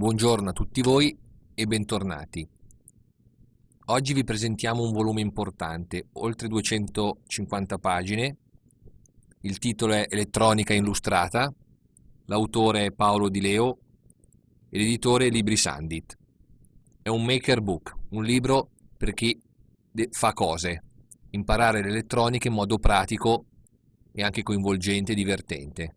Buongiorno a tutti voi e bentornati. Oggi vi presentiamo un volume importante, oltre 250 pagine. Il titolo è Elettronica illustrata, l'autore è Paolo Di Leo e l'editore è Libri Sandit. È un maker book, un libro per chi fa cose, imparare l'elettronica in modo pratico e anche coinvolgente e divertente.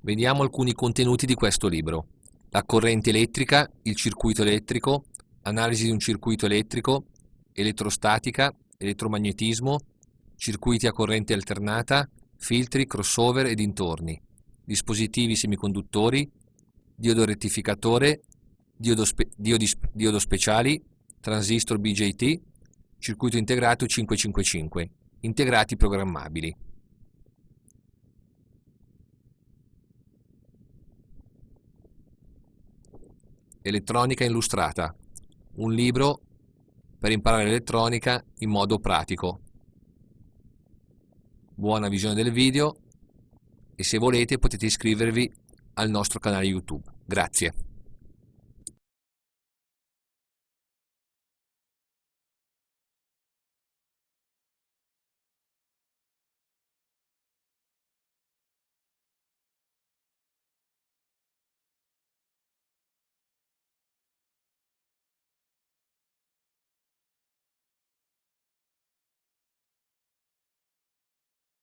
Vediamo alcuni contenuti di questo libro la corrente elettrica, il circuito elettrico, analisi di un circuito elettrico, elettrostatica, elettromagnetismo, circuiti a corrente alternata, filtri, crossover e dintorni, dispositivi semiconduttori, diodo rettificatore, diodo, spe diodi, diodo speciali, transistor BJT, circuito integrato 555, integrati programmabili. Elettronica illustrata, un libro per imparare l'elettronica in modo pratico. Buona visione del video e se volete potete iscrivervi al nostro canale YouTube. Grazie.